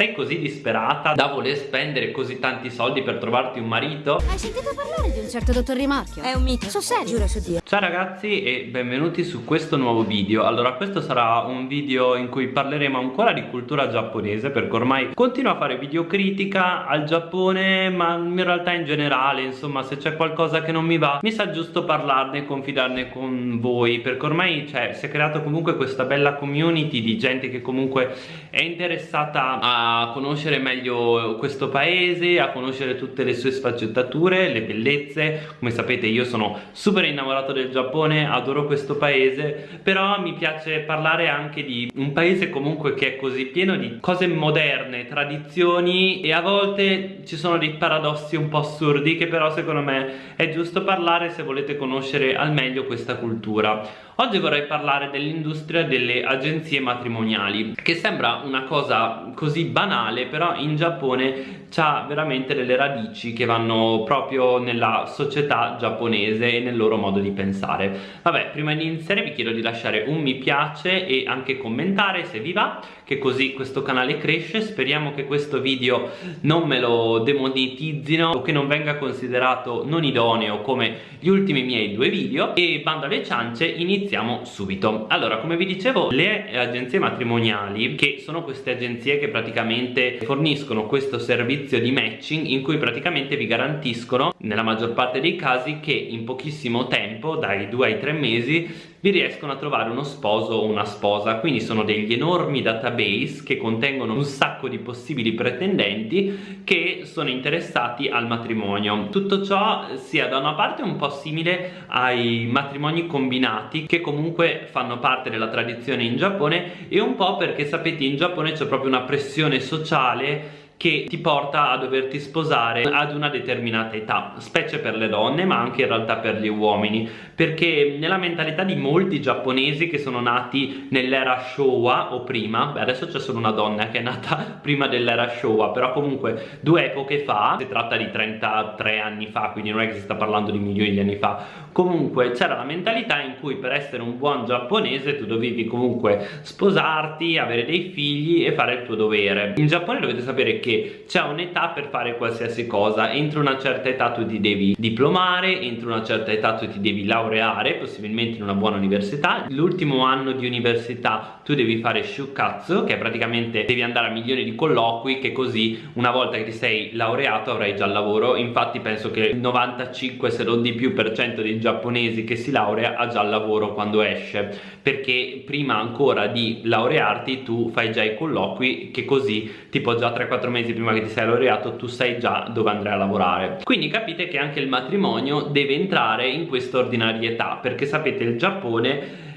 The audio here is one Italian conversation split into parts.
sei così disperata da voler spendere così tanti soldi per trovarti un marito? Hai sentito parlare di un certo dottor Rimorchio? È un mito. So serio. Giuro su Dio. Ciao ragazzi e benvenuti su questo nuovo video Allora questo sarà un video in cui parleremo ancora di cultura giapponese Perché ormai continuo a fare video critica al Giappone Ma in realtà in generale insomma se c'è qualcosa che non mi va Mi sa giusto parlarne e confidarne con voi Perché ormai cioè, si è creata comunque questa bella community di gente che comunque è interessata a conoscere meglio questo paese A conoscere tutte le sue sfaccettature, le bellezze Come sapete io sono super innamorato del Giappone, adoro questo paese, però mi piace parlare anche di un paese comunque che è così pieno di cose moderne, tradizioni e a volte ci sono dei paradossi un po' assurdi che però secondo me è giusto parlare se volete conoscere al meglio questa cultura. Oggi vorrei parlare dell'industria delle agenzie matrimoniali che sembra una cosa così banale però in Giappone ha veramente delle radici che vanno proprio nella società giapponese e nel loro modo di pensare. Vabbè prima di iniziare vi chiedo di lasciare un mi piace e anche commentare se vi va che così questo canale cresce. Speriamo che questo video non me lo demonetizzino o che non venga considerato non idoneo come gli ultimi miei due video. E bando alle ciance iniziamo iniziamo subito. Allora come vi dicevo le agenzie matrimoniali che sono queste agenzie che praticamente forniscono questo servizio di matching in cui praticamente vi garantiscono nella maggior parte dei casi che in pochissimo tempo dai due ai tre mesi vi riescono a trovare uno sposo o una sposa. Quindi sono degli enormi database che contengono un sacco di possibili pretendenti che sono interessati al matrimonio. Tutto ciò sia da una parte un po' simile ai matrimoni combinati che comunque fanno parte della tradizione in Giappone e un po' perché sapete in Giappone c'è proprio una pressione sociale che ti porta a doverti sposare ad una determinata età, specie per le donne ma anche in realtà per gli uomini, perché nella mentalità di molti giapponesi che sono nati nell'era Showa o prima, beh adesso c'è solo una donna che è nata prima dell'era Showa, però comunque due epoche fa, si tratta di 33 anni fa, quindi non è che si sta parlando di milioni di anni fa, comunque c'era la mentalità in cui per essere un buon giapponese tu dovevi comunque sposarti, avere dei figli e fare il tuo dovere. In Giappone dovete sapere che che c'è un'età per fare qualsiasi cosa. Entro una certa età tu ti devi diplomare entro una certa età tu ti devi laureare possibilmente in una buona università. L'ultimo anno di università tu devi fare shukatsu che praticamente devi andare a milioni di colloqui che così una volta che ti sei laureato avrai già il lavoro. Infatti penso che il 95 se non di più per cento dei giapponesi che si laurea ha già il lavoro quando esce. Perché prima ancora di laurearti tu fai già i colloqui che così tipo già 3-4 mesi mesi prima che ti sei laureato tu sai già dove andrai a lavorare. Quindi capite che anche il matrimonio deve entrare in questa ordinarietà perché sapete il Giappone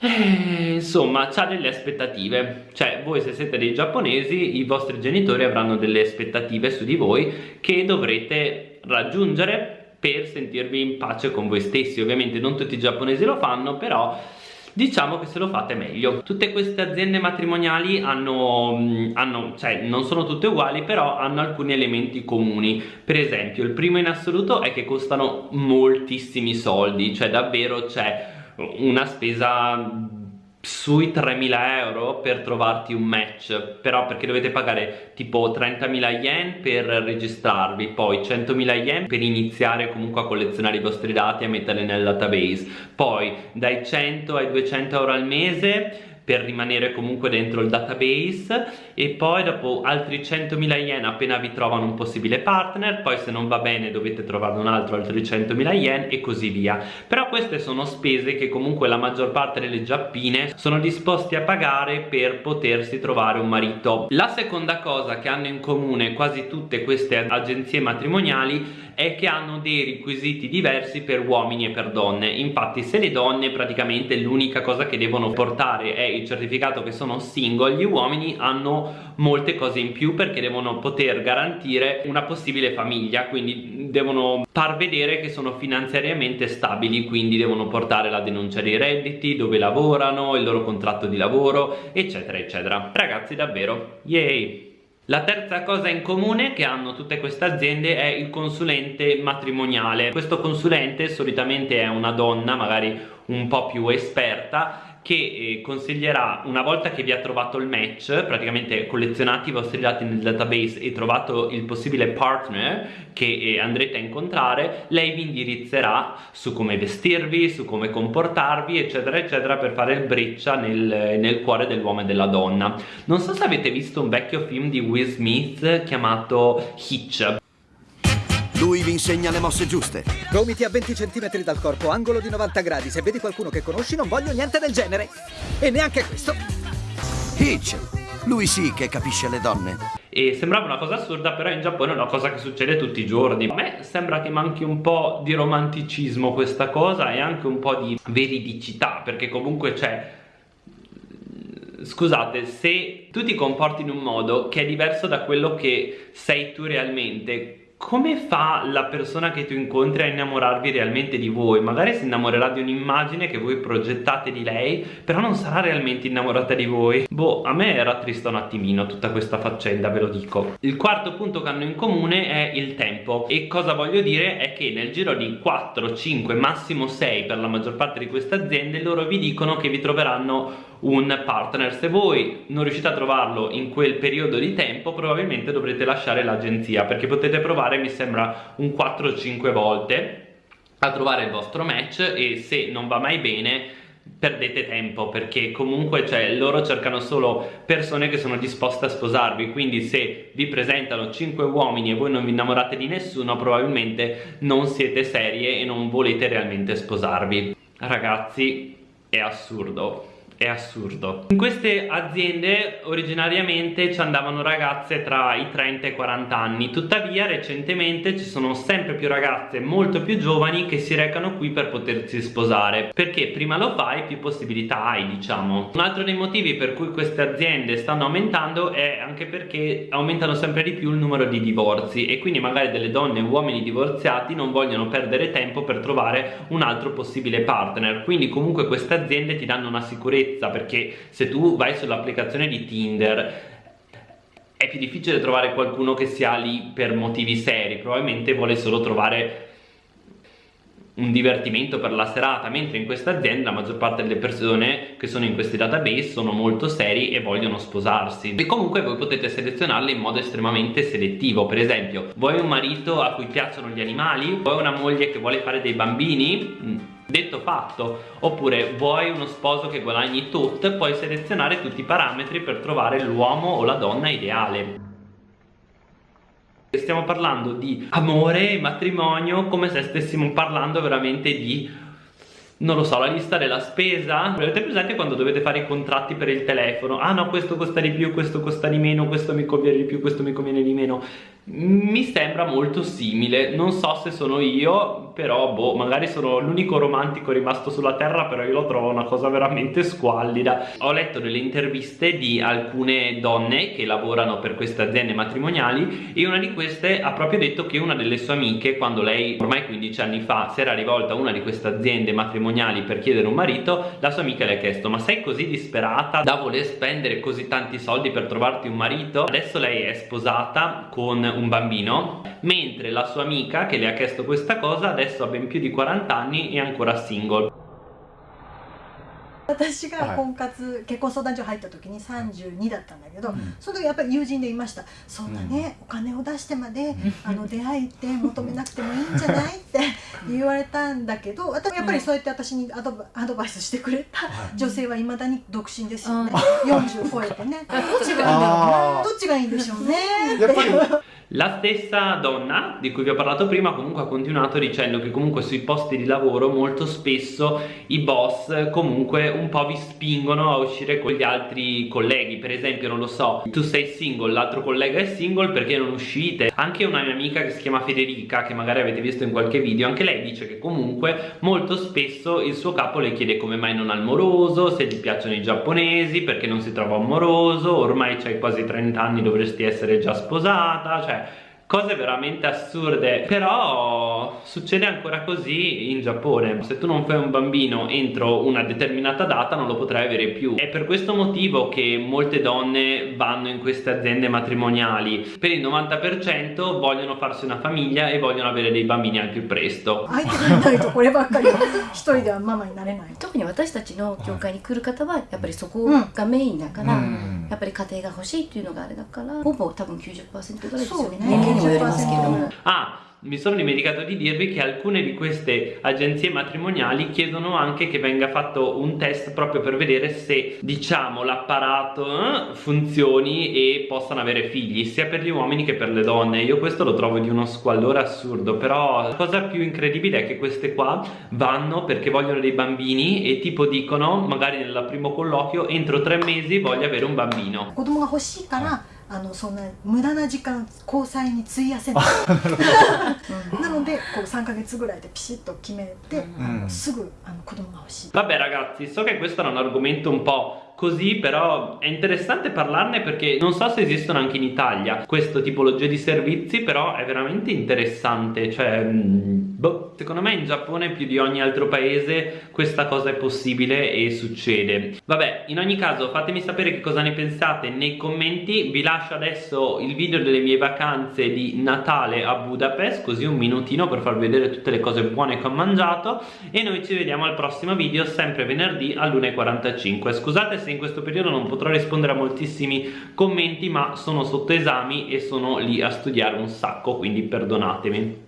eh, insomma ha delle aspettative. Cioè voi se siete dei giapponesi i vostri genitori avranno delle aspettative su di voi che dovrete raggiungere per sentirvi in pace con voi stessi. Ovviamente non tutti i giapponesi lo fanno però diciamo che se lo fate meglio. Tutte queste aziende matrimoniali hanno, mm, hanno cioè non sono tutte uguali però hanno alcuni elementi comuni. Per esempio il primo in assoluto è che costano moltissimi soldi cioè davvero c'è una spesa sui 3.000 euro per trovarti un match. Però perché dovete pagare tipo 30.000 yen per registrarvi poi 100.000 yen per iniziare comunque a collezionare i vostri dati e metterli nel database. Poi dai 100 ai 200 euro al mese per rimanere comunque dentro il database e poi dopo altri 100.000 yen appena vi trovano un possibile partner poi se non va bene dovete trovarne un altro altri 100.000 yen e così via. Però queste sono spese che comunque la maggior parte delle giappine sono disposti a pagare per potersi trovare un marito. La seconda cosa che hanno in comune quasi tutte queste agenzie matrimoniali è che hanno dei requisiti diversi per uomini e per donne. Infatti se le donne praticamente l'unica cosa che devono portare è il certificato che sono single gli uomini hanno molte cose in più perché devono poter garantire una possibile famiglia quindi devono far vedere che sono finanziariamente stabili quindi devono portare la denuncia dei redditi dove lavorano il loro contratto di lavoro eccetera eccetera ragazzi davvero yay la terza cosa in comune che hanno tutte queste aziende è il consulente matrimoniale. Questo consulente solitamente è una donna, magari un po' più esperta, che eh, consiglierà una volta che vi ha trovato il match praticamente collezionati i vostri dati nel database e trovato il possibile partner che eh, andrete a incontrare lei vi indirizzerà su come vestirvi su come comportarvi eccetera eccetera per fare il breccia nel, nel cuore dell'uomo e della donna. Non so se avete visto un vecchio film di Will Smith chiamato Hitch lui vi insegna le mosse giuste. Gomiti a 20 cm dal corpo, angolo di 90 gradi. Se vedi qualcuno che conosci, non voglio niente del genere. E neanche questo. Hitch. Lui sì che capisce le donne. E sembrava una cosa assurda, però in Giappone è una cosa che succede tutti i giorni. A me sembra che manchi un po' di romanticismo questa cosa e anche un po' di veridicità, perché comunque c'è scusate, se tu ti comporti in un modo che è diverso da quello che sei tu realmente, come fa la persona che tu incontri a innamorarvi realmente di voi? Magari si innamorerà di un'immagine che voi progettate di lei, però non sarà realmente innamorata di voi. Boh, a me era trista un attimino tutta questa faccenda, ve lo dico. Il quarto punto che hanno in comune è il tempo. E cosa voglio dire è che nel giro di 4, 5, massimo 6 per la maggior parte di queste aziende, loro vi dicono che vi troveranno un partner. Se voi non riuscite a trovarlo in quel periodo di tempo, probabilmente dovrete lasciare l'agenzia, perché potete provare, mi sembra, un 4-5 volte a trovare il vostro match e se non va mai bene perdete tempo perché comunque cioè, loro cercano solo persone che sono disposte a sposarvi. Quindi se vi presentano 5 uomini e voi non vi innamorate di nessuno probabilmente non siete serie e non volete realmente sposarvi. Ragazzi è assurdo è assurdo. In queste aziende originariamente ci andavano ragazze tra i 30 e i 40 anni. Tuttavia recentemente ci sono sempre più ragazze molto più giovani che si recano qui per potersi sposare. Perché prima lo fai più possibilità hai diciamo. Un altro dei motivi per cui queste aziende stanno aumentando è anche perché aumentano sempre di più il numero di divorzi. E quindi magari delle donne e uomini divorziati non vogliono perdere tempo per trovare un altro possibile partner. Quindi comunque queste aziende ti danno una sicurezza sicurezza perché se tu vai sull'applicazione di Tinder è più difficile trovare qualcuno che sia lì per motivi seri probabilmente vuole solo trovare un divertimento per la serata mentre in questa azienda la maggior parte delle persone che sono in questi database sono molto seri e vogliono sposarsi e comunque voi potete selezionarle in modo estremamente selettivo per esempio vuoi un marito a cui piacciono gli animali? vuoi una moglie che vuole fare dei bambini? Detto fatto, oppure vuoi uno sposo che guadagni tot, puoi selezionare tutti i parametri per trovare l'uomo o la donna ideale. Stiamo parlando di amore e matrimonio come se stessimo parlando veramente di non lo so, la lista della spesa. Avete presente quando dovete fare i contratti per il telefono? Ah no questo costa di più, questo costa di meno questo mi conviene di più, questo mi conviene di meno mi sembra molto simile non so se sono io però boh magari sono l'unico romantico rimasto sulla terra però io lo trovo una cosa veramente squallida ho letto delle interviste di alcune donne che lavorano per queste aziende matrimoniali e una di queste ha proprio detto che una delle sue amiche quando lei ormai 15 anni fa si era rivolta a una di queste aziende matrimoniali per chiedere un marito la sua amica le ha chiesto ma sei così disperata da voler spendere così tanti soldi per trovarti un marito? adesso lei è sposata con un bambino mentre la sua amica che le ha chiesto questa cosa adesso ha ben più di 40 anni e è ancora single 私が婚活、結婚相談所入った時に32だったんだけど、うん、その時やっぱり友人でいました「そんなね、うん、お金を出してまで、あの出会いって求めなくてもいいんじゃない?」って言われたんだけど私やっぱりそうやって私にアドアドバイスしてくれた女性はいまだに独身ですよね、うん、40超えてねどっちがいいんだろうどっちがいいんでしょうねやっぱり la stessa donna di cui vi ho parlato prima comunque ha continuato dicendo che comunque sui posti di lavoro molto spesso i boss comunque un po' vi spingono a uscire con gli altri colleghi. Per esempio non lo so tu sei single l'altro collega è single perché non uscite? Anche una mia amica che si chiama Federica che magari avete visto in qualche video anche lei dice che comunque molto spesso il suo capo le chiede come mai non ha il moroso se gli piacciono i giapponesi perché non si trova un moroso ormai c'hai quasi 30 anni dovresti essere già sposata cioè cose veramente assurde però succede ancora così in Giappone se tu non fai un bambino entro una determinata data non lo potrai avere più è per questo motivo che molte donne vanno in queste aziende matrimoniali per il 90% vogliono farsi una famiglia e vogliono avere dei bambini al più presto 相手がいないとこればっかりは一人ではママになれない特に私たちの教会に来る方はやっぱりそこがメインだから、 やっぱり家庭が欲しいっていうのがあれだからほぼ多分90%ぐらいですよね。そう mi sono dimenticato di dirvi che alcune di queste agenzie matrimoniali chiedono anche che venga fatto un test proprio per vedere se diciamo l'apparato eh, funzioni e possano avere figli sia per gli uomini che per le donne. Io questo lo trovo di uno squallore assurdo però la cosa più incredibile è che queste qua vanno perché vogliono dei bambini e tipo dicono magari nel primo colloquio entro tre mesi voglio avere un bambino. あのそんな無駄な時間交際に費やせない。なのでこう3ヶ月ぐらいでピシッと決めて、あのすぐあの子供が欲しい。Vabbè ragazzi, so che questo era un argomento un po' così, però è interessante parlarne perché non so se esistono anche in Italia questo tipologia di servizi, però è veramente interessante, cioè, mm, boh, secondo me in Giappone più di ogni altro paese questa cosa è possibile e succede. Vabbè, in ogni caso fatemi sapere che cosa ne pensate nei commenti, vi lascio adesso il video delle mie vacanze di Natale a Budapest, così un minutino per farvi vedere tutte le cose buone che ho mangiato e noi ci vediamo al prossimo video sempre venerdì all'1.45 scusate se in questo periodo non potrò rispondere a moltissimi commenti ma sono sotto esami e sono lì a studiare un sacco quindi perdonatemi